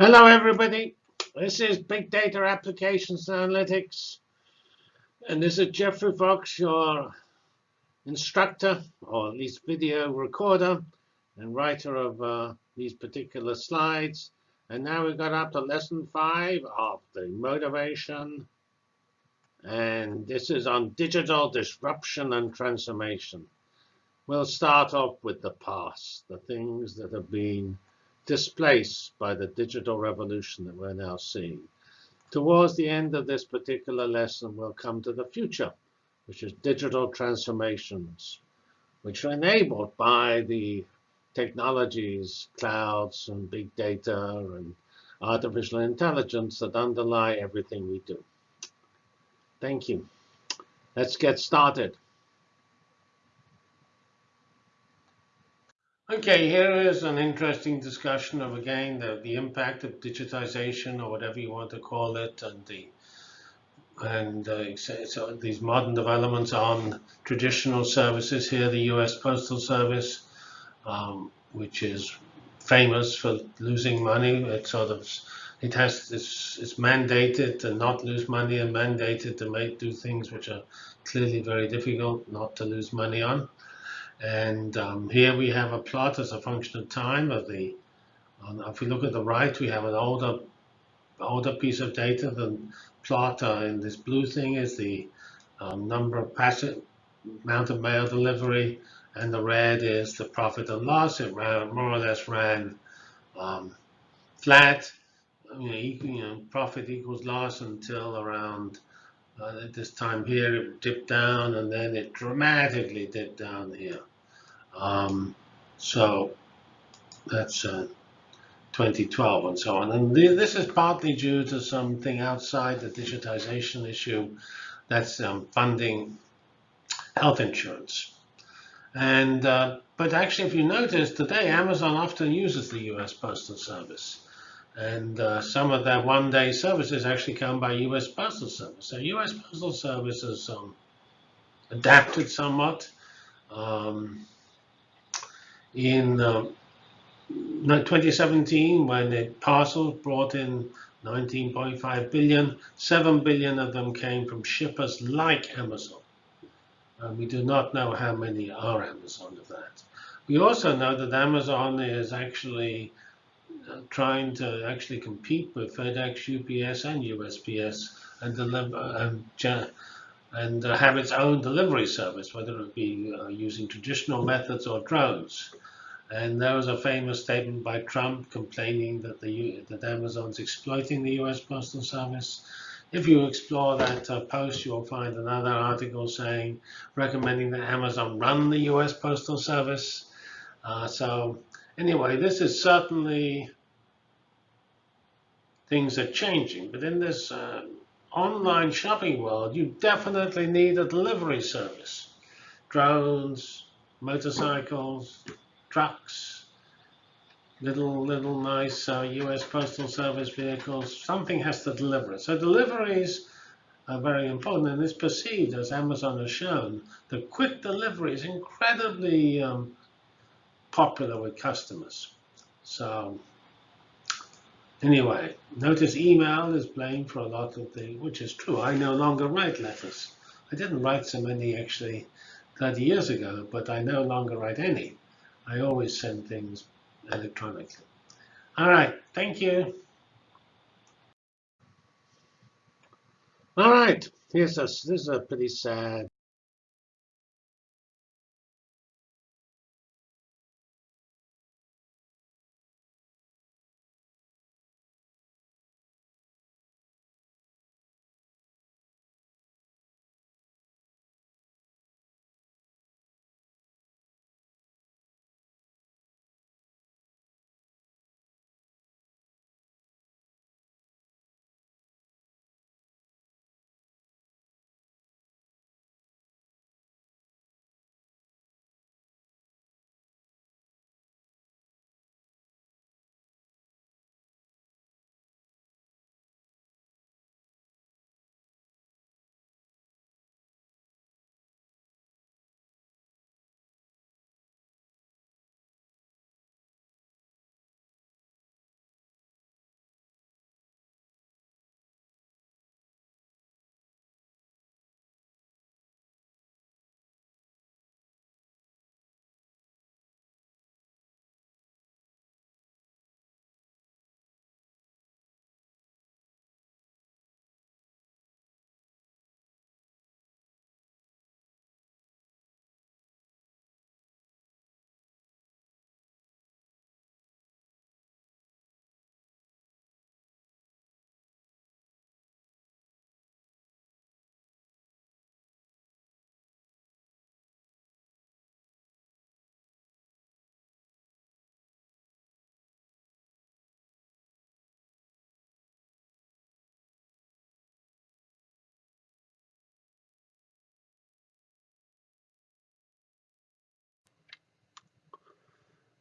Hello, everybody. This is Big Data Applications and Analytics. And this is Geoffrey Fox, your instructor, or at least video recorder, and writer of uh, these particular slides. And now we've got up to lesson five of the motivation. And this is on digital disruption and transformation. We'll start off with the past, the things that have been displaced by the digital revolution that we're now seeing. Towards the end of this particular lesson, we'll come to the future, which is digital transformations, which are enabled by the technologies, clouds, and big data, and artificial intelligence that underlie everything we do. Thank you. Let's get started. Okay, here is an interesting discussion of, again, the, the impact of digitization, or whatever you want to call it, and the and uh, so these modern developments on traditional services here, the U.S. Postal Service, um, which is famous for losing money. It sort of it has it's, it's mandated to not lose money and mandated to make do things which are clearly very difficult not to lose money on. And um, here we have a plot as a function of time of the, if we look at the right, we have an older, older piece of data. The plot uh, in this blue thing is the um, number of passive amount of mail delivery, and the red is the profit and loss. It ran, more or less ran um, flat. You know, you know, profit equals loss until around uh, this time here, it dipped down, and then it dramatically dipped down here. Um, so that's uh, 2012 and so on. And th this is partly due to something outside the digitization issue that's um, funding health insurance. And uh, but actually, if you notice, today Amazon often uses the U.S. Postal Service. And uh, some of their one-day services actually come by U.S. Postal Service. So U.S. Postal Service has um, adapted somewhat. Um, in uh, 2017, when the parcels brought in 19.5 billion, 7 billion of them came from shippers like Amazon. And we do not know how many are Amazon of that. We also know that Amazon is actually trying to actually compete with FedEx, UPS, and USPS and deliver and, and uh, have its own delivery service, whether it be uh, using traditional methods or drones. And there was a famous statement by Trump complaining that the that Amazon's exploiting the U.S. Postal Service. If you explore that uh, post, you'll find another article saying recommending that Amazon run the U.S. Postal Service. Uh, so anyway, this is certainly things are changing. But in this uh, online shopping world, you definitely need a delivery service. Drones, motorcycles, trucks, little little nice uh, U.S. Postal Service vehicles. Something has to deliver it. So deliveries are very important, and it's perceived, as Amazon has shown, the quick delivery is incredibly um, popular with customers. So Anyway, notice email is blamed for a lot of the, which is true. I no longer write letters. I didn't write so many actually 30 years ago, but I no longer write any. I always send things electronically. All right, thank you. All right, here's a, this is a pretty sad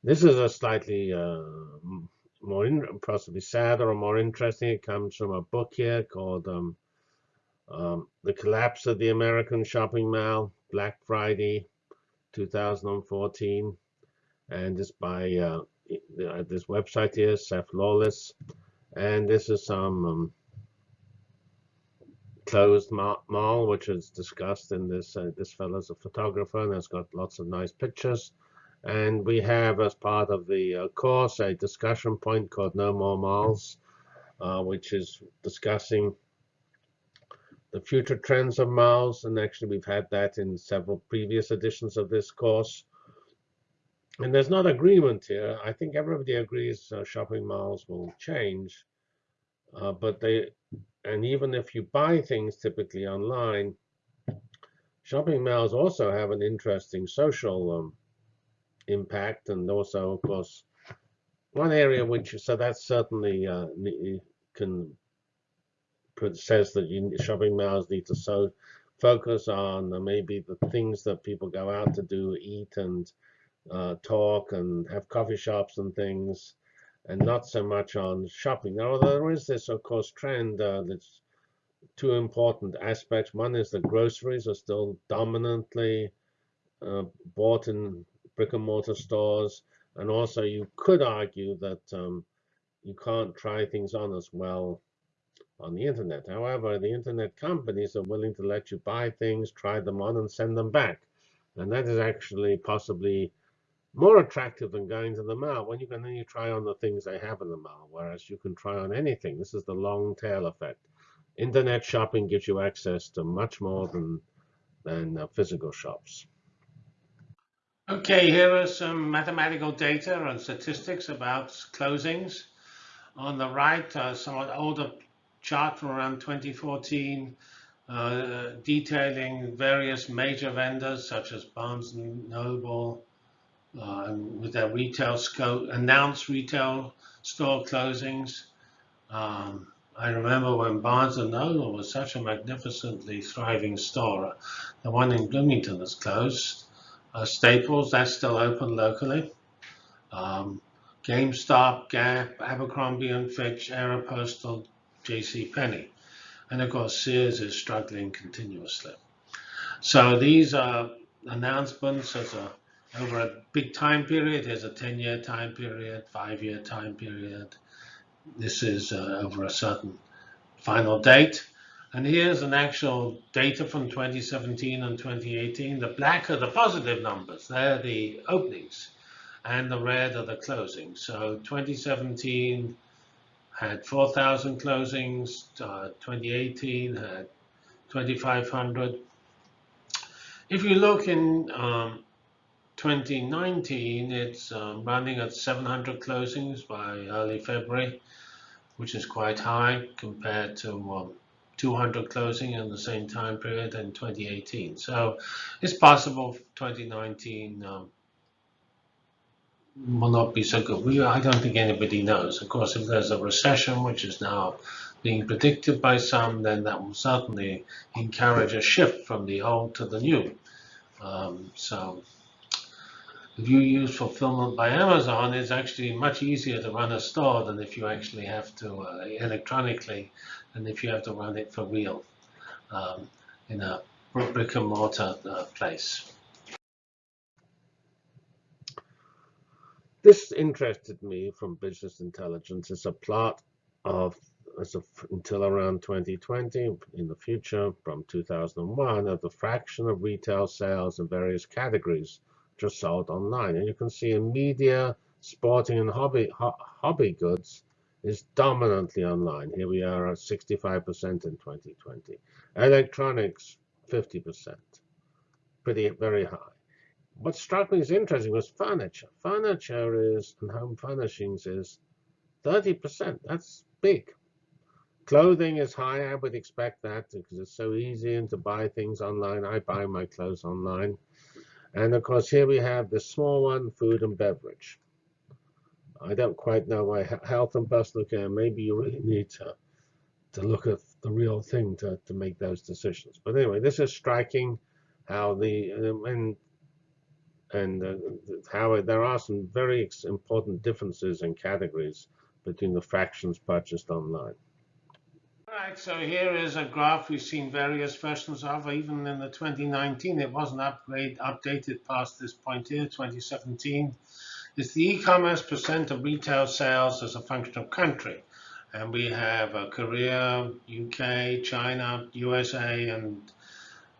This is a slightly uh, more in, possibly sadder or more interesting. It comes from a book here called um, um, The Collapse of the American Shopping Mall, Black Friday, 2014. And it's by uh, this website here, Seph Lawless. And this is some um, closed mall, which is discussed in this. Uh, this fellow's a photographer and has got lots of nice pictures. And we have, as part of the uh, course, a discussion point called No More Malls, uh, which is discussing the future trends of malls. And actually, we've had that in several previous editions of this course. And there's not agreement here. I think everybody agrees uh, shopping malls will change. Uh, but they, and even if you buy things typically online, shopping malls also have an interesting social um, impact. And also, of course, one area which, so that certainly uh, can says that you, shopping malls need to so focus on uh, maybe the things that people go out to do, eat and uh, talk and have coffee shops and things, and not so much on shopping. Now, there is this, of course, trend uh, that's two important aspects. One is that groceries are still dominantly uh, bought in brick and mortar stores. And also you could argue that um, you can't try things on as well on the internet. However, the internet companies are willing to let you buy things, try them on, and send them back. And that is actually possibly more attractive than going to the mall when you can only try on the things they have in the mall, whereas you can try on anything. This is the long tail effect. Internet shopping gives you access to much more than, than uh, physical shops. Okay, here are some mathematical data and statistics about closings. On the right, a somewhat older chart from around 2014 uh, detailing various major vendors such as Barnes & Noble uh, with their retail scope, announced retail store closings. Um, I remember when Barnes & Noble was such a magnificently thriving store. The one in Bloomington is closed. Uh, Staples, that's still open locally. Um, GameStop, Gap, Abercrombie and Fitch, Aeropostale, J.C. Penney, and of course Sears is struggling continuously. So these are announcements as a over a big time period. Here's a 10-year time period, five-year time period. This is uh, over a certain final date. And here's an actual data from 2017 and 2018. The black are the positive numbers. They're the openings. And the red are the closings. So 2017 had 4,000 closings. Uh, 2018 had 2,500. If you look in um, 2019, it's um, running at 700 closings by early February, which is quite high compared to um, 200 closing in the same time period in 2018. So it's possible 2019 um, will not be so good. We, I don't think anybody knows. Of course, if there's a recession, which is now being predicted by some, then that will certainly encourage a shift from the old to the new. Um, so if you use fulfillment by Amazon, it's actually much easier to run a store than if you actually have to uh, electronically and if you have to run it for real um, in a brick and mortar uh, place. This interested me from business intelligence. It's a plot of as of, until around 2020 in the future from 2001 of the fraction of retail sales in various categories just sold online. And you can see in media, sporting and hobby ho hobby goods, is dominantly online. Here we are at 65% in 2020. Electronics, 50%. Pretty, very high. What struck me as interesting was furniture. Furniture is, and home furnishings is 30%. That's big. Clothing is high. I would expect that because it's so easy and to buy things online. I buy my clothes online. And of course, here we have the small one, food and beverage. I don't quite know why health and personal care, maybe you really need to, to look at the real thing to, to make those decisions. But anyway, this is striking how the, and and uh, how there are some very important differences in categories between the fractions purchased online. All right, so here is a graph we've seen various versions of. Even in the 2019, it wasn't upgrade, updated past this point here, 2017. It's the e-commerce percent of retail sales as a function of country. And we have uh, Korea, UK, China, USA, and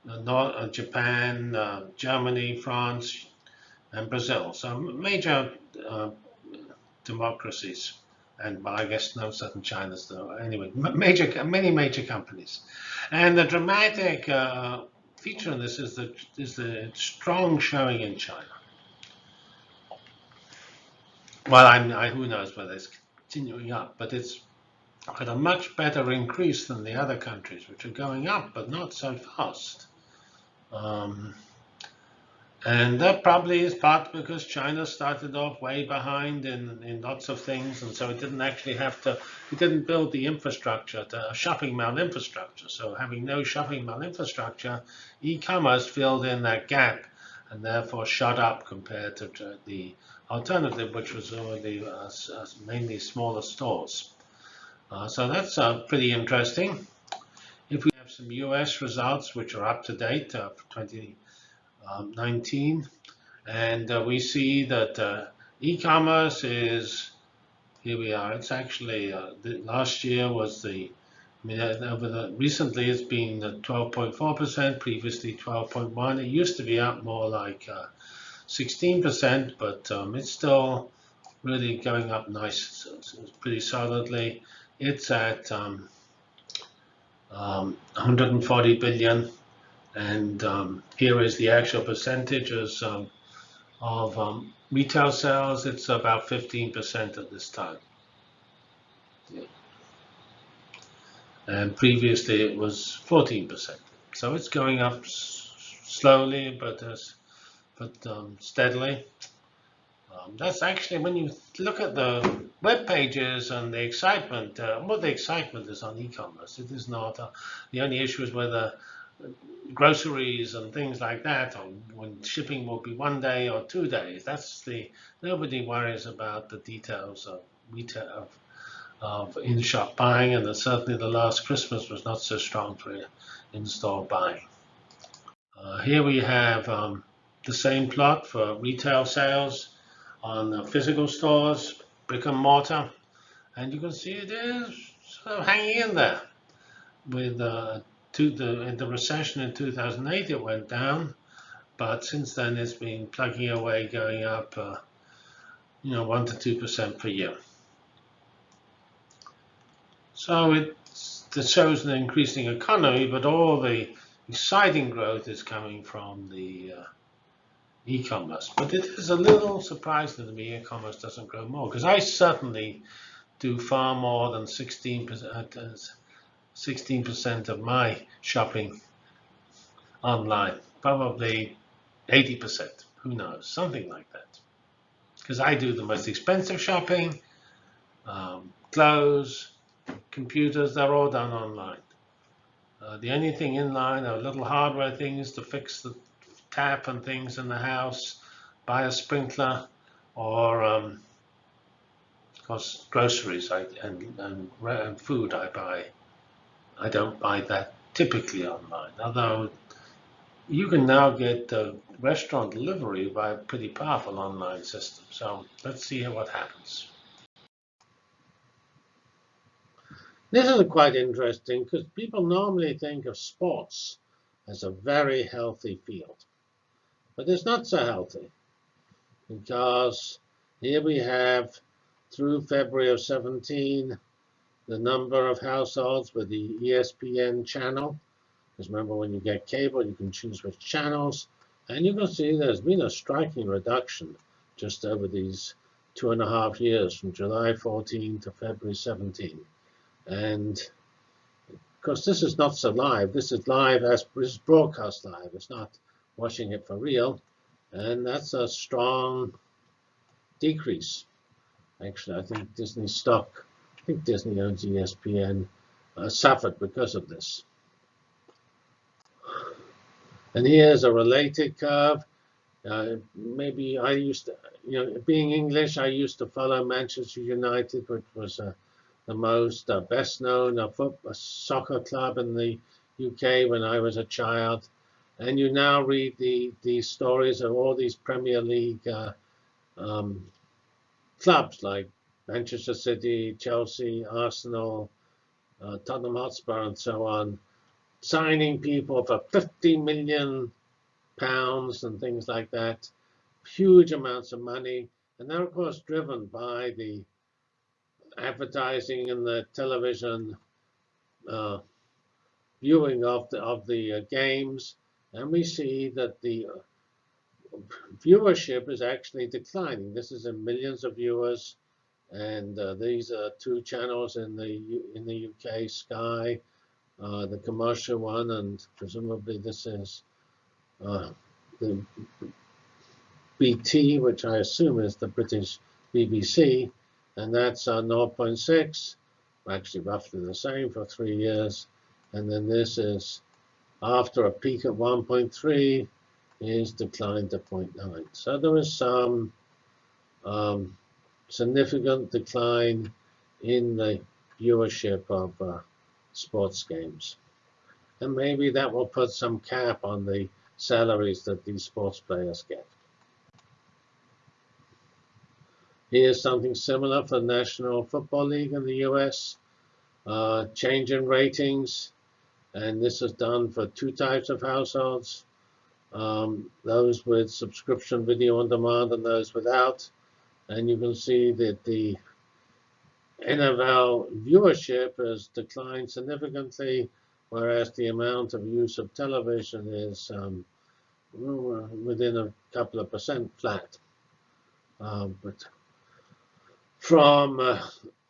uh, North, uh, Japan, uh, Germany, France, and Brazil. So major uh, democracies and well, I guess no certain China's though. Anyway, major, many major companies, and the dramatic uh, feature in this is the is the strong showing in China. Well, I, who knows whether it's continuing up, but it's at a much better increase than the other countries, which are going up, but not so fast. Um, and that probably is part because China started off way behind in, in lots of things, and so it didn't actually have to, it didn't build the infrastructure, the shopping mall infrastructure. So having no shopping mall infrastructure, e-commerce filled in that gap and therefore shot up compared to the alternative, which was already uh, uh, mainly smaller stores. Uh, so that's uh, pretty interesting. If we have some US results, which are up to date uh, for 20, um, 19. And uh, we see that e-commerce is, here we are, it's actually, last year was the, I mean, over the, recently it's been 12.4%, previously 12.1. It used to be up more like 16%, uh, but um, it's still really going up nice, pretty solidly. It's at um, um, 140 billion and um, here is the actual percentages of um, retail sales. It's about 15% at this time. Yeah. And previously it was 14%. So it's going up slowly, but but um, steadily. Um, that's actually when you look at the web pages and the excitement. Uh, well, the excitement is on e-commerce. It is not. Uh, the only issue is whether groceries and things like that, or when shipping will be one day or two days. That's the nobody worries about the details of retail of, of in-shop buying, and certainly the last Christmas was not so strong for in-store buying. Uh, here we have um, the same plot for retail sales on the physical stores, brick and mortar, and you can see it is sort of hanging in there. With uh, to the in the recession in 2008 it went down. But since then it's been plugging away going up uh, you know one to two percent per year. So it shows an increasing economy but all the exciting growth is coming from the uh, e-commerce but it is a little surprising to me e-commerce doesn't grow more because I certainly do far more than 16 percent uh, 16% of my shopping online, probably 80%, who knows, something like that. Because I do the most expensive shopping, um, clothes, computers, they're all done online. Uh, the only thing in line are little hardware things to fix the tap and things in the house, buy a sprinkler, or um, of course groceries I, and, and, and food I buy I don't buy that typically online, although you can now get uh, restaurant delivery by a pretty powerful online system. So let's see what happens. This is quite interesting because people normally think of sports as a very healthy field. But it's not so healthy because here we have through February of 17 the number of households with the ESPN channel. Because remember, when you get cable, you can choose which channels. And you can see there's been a striking reduction just over these two and a half years, from July 14 to February 17. And of course, this is not so live. This is live as this is broadcast live. It's not watching it for real. And that's a strong decrease. Actually, I think Disney stock I think Disney owns ESPN, uh, suffered because of this. And here's a related curve. Uh, maybe I used to, you know, being English, I used to follow Manchester United, which was uh, the most uh, best known uh, football, soccer club in the UK when I was a child. And you now read the, stories of all these Premier League uh, um, clubs like Manchester City, Chelsea, Arsenal, uh, Tottenham Hotspur, and so on, signing people for 50 million pounds and things like that, huge amounts of money. And they're, of course, driven by the advertising and the television uh, viewing of the, of the uh, games. And we see that the uh, viewership is actually declining. This is in millions of viewers. And uh, these are two channels in the in the UK, Sky, uh, the commercial one, and presumably this is uh, the BT, which I assume is the British BBC, and that's uh, 0.6, actually roughly the same for three years. And then this is after a peak at 1.3 is declined to 0.9. So there is some um, significant decline in the viewership of uh, sports games. And maybe that will put some cap on the salaries that these sports players get. Here's something similar for the National Football League in the US. Uh, change in ratings, and this is done for two types of households. Um, those with subscription video on demand and those without. And you can see that the NFL viewership has declined significantly, whereas the amount of use of television is um, within a couple of percent flat. Uh, but from uh,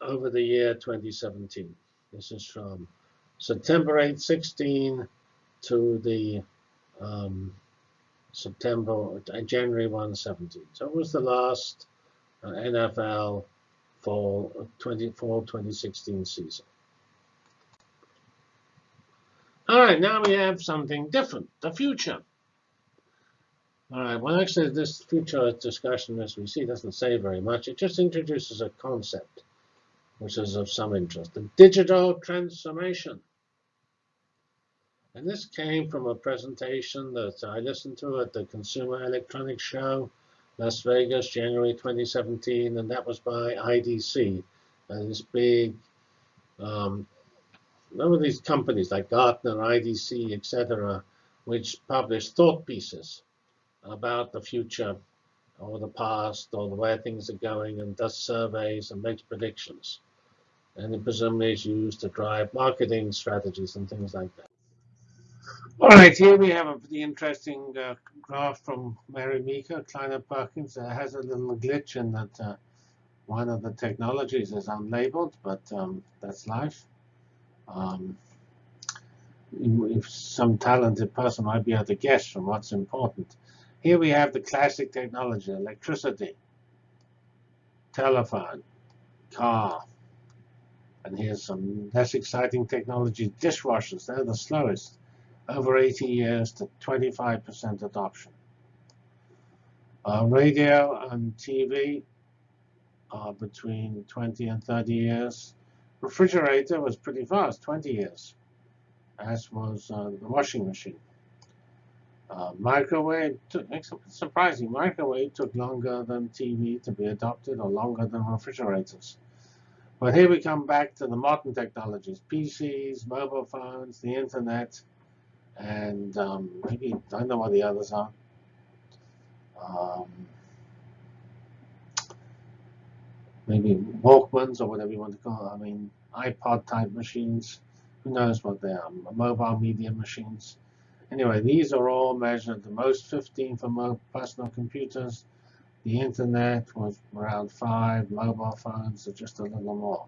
over the year 2017. This is from September 8, 16 to the um, September, uh, January 1, 17. So it was the last uh, NFL fall 24 2016 season. All right, now we have something different, the future. All right, well, actually, this future discussion, as we see, doesn't say very much. It just introduces a concept, which is of some interest, the digital transformation. And this came from a presentation that I listened to at the Consumer Electronics Show, Las Vegas, January 2017, and that was by IDC, and this big, um, of these companies like Gartner, IDC, etc., which publish thought pieces about the future or the past or the way things are going and does surveys and makes predictions. And it presumably is used to drive marketing strategies and things like that. All right, here we have a pretty interesting uh, graph from Mary Meeker, Kleiner Perkins. It has a little glitch in that uh, one of the technologies is unlabeled, but um, that's life. Um, if some talented person might be able to guess from what's important. Here we have the classic technology, electricity, telephone, car. And here's some less exciting technology, dishwashers. They're the slowest, over 80 years to 25% adoption. Uh, radio and TV are between 20 and 30 years. Refrigerator was pretty fast, 20 years, as was uh, the washing machine. Uh, microwave took, surprising. Microwave took longer than TV to be adopted, or longer than refrigerators. But here we come back to the modern technologies: PCs, mobile phones, the internet, and um, maybe I don't know what the others are. Um, maybe Walkmans or whatever you want to call it. I mean, iPod type machines. Who knows what they are? Mobile media machines. Anyway, these are all measured. The most 15 for personal computers. The internet was around 5. Mobile phones are just a little more.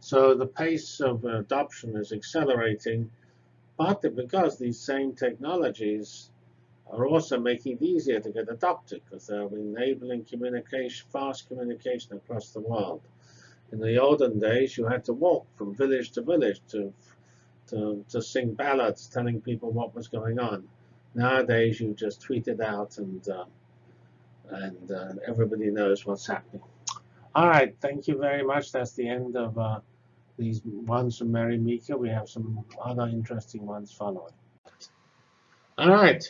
So the pace of adoption is accelerating, partly because these same technologies are also making it easier to get adopted because they're enabling communication, fast communication across the world. In the olden days, you had to walk from village to village to to, to sing ballads telling people what was going on. Nowadays, you just tweet it out and uh, and uh, everybody knows what's happening. All right, thank you very much. That's the end of uh, these ones from Mary Meeker. We have some other interesting ones following. All right,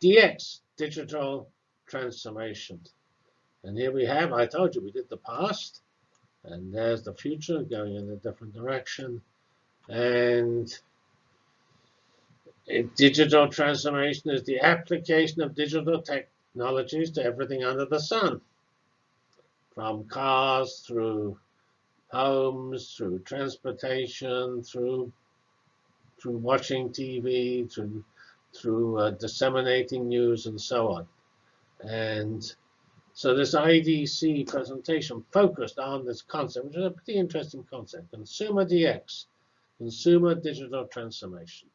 DX, digital transformation. And here we have, I told you, we did the past, and there's the future going in a different direction. And digital transformation is the application of digital technologies to everything under the sun, from cars through homes, through transportation, through through watching TV, through through uh, disseminating news, and so on. And so this IDC presentation focused on this concept, which is a pretty interesting concept, consumer DX, consumer digital transformation.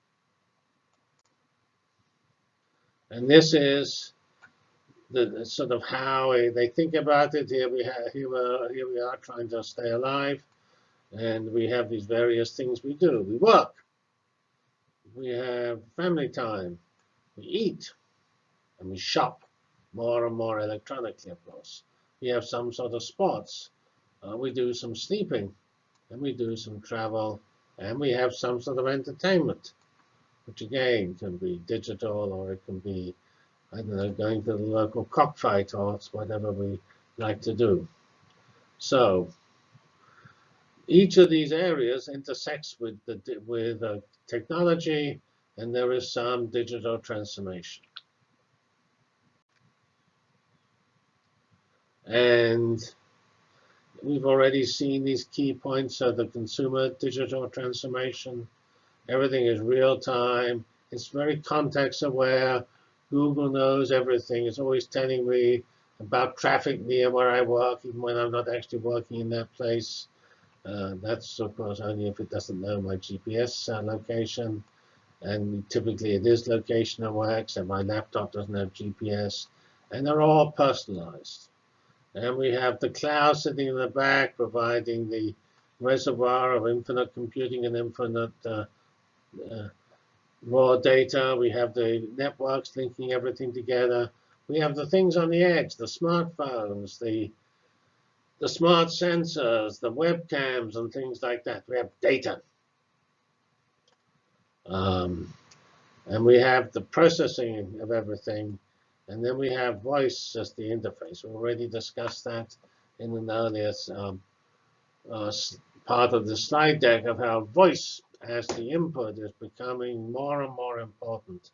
And this is the, sort of how they think about it. Here we have here we are, here we are trying to stay alive, and we have these various things we do. We work. We have family time. We eat, and we shop more and more electronically, of course. We have some sort of sports. Uh, we do some sleeping, and we do some travel, and we have some sort of entertainment, which again can be digital or it can be I don't know, going to the local cockfight or whatever we like to do. So each of these areas intersects with the with uh, technology, and there is some digital transformation. And we've already seen these key points of the consumer digital transformation. Everything is real time. It's very context aware. Google knows everything. It's always telling me about traffic near where I work, even when I'm not actually working in that place. Uh, that's, of course, only if it doesn't know my GPS uh, location. And typically it is location aware, except my laptop doesn't have GPS. And they're all personalized. And we have the cloud sitting in the back, providing the reservoir of infinite computing and infinite uh, uh, raw data. We have the networks linking everything together. We have the things on the edge, the smartphones, the the smart sensors, the webcams, and things like that. We have data. Um, and we have the processing of everything. And then we have voice as the interface. We already discussed that in an earlier um, uh, part of the slide deck of how voice as the input is becoming more and more important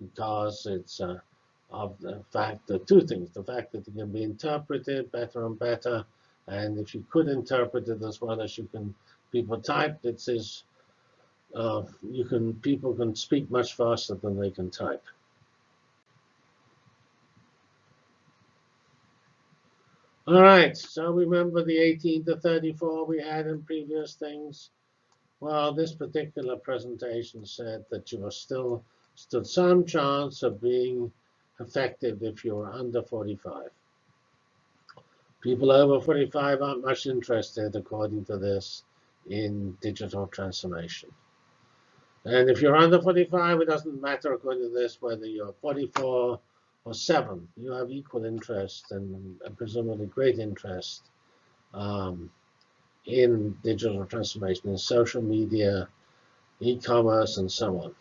because it's uh, of the fact that two things, the fact that it can be interpreted better and better, and if you could interpret it as well as you can people type, it says uh, you can people can speak much faster than they can type. All right, so remember the 18 to 34 we had in previous things. Well, this particular presentation said that you are still stood some chance of being effective if you're under 45. People over 45 aren't much interested, according to this, in digital transformation. And if you're under 45, it doesn't matter, according to this, whether you're 44 or 7. You have equal interest and, and presumably great interest um, in digital transformation, in social media, e-commerce, and so on.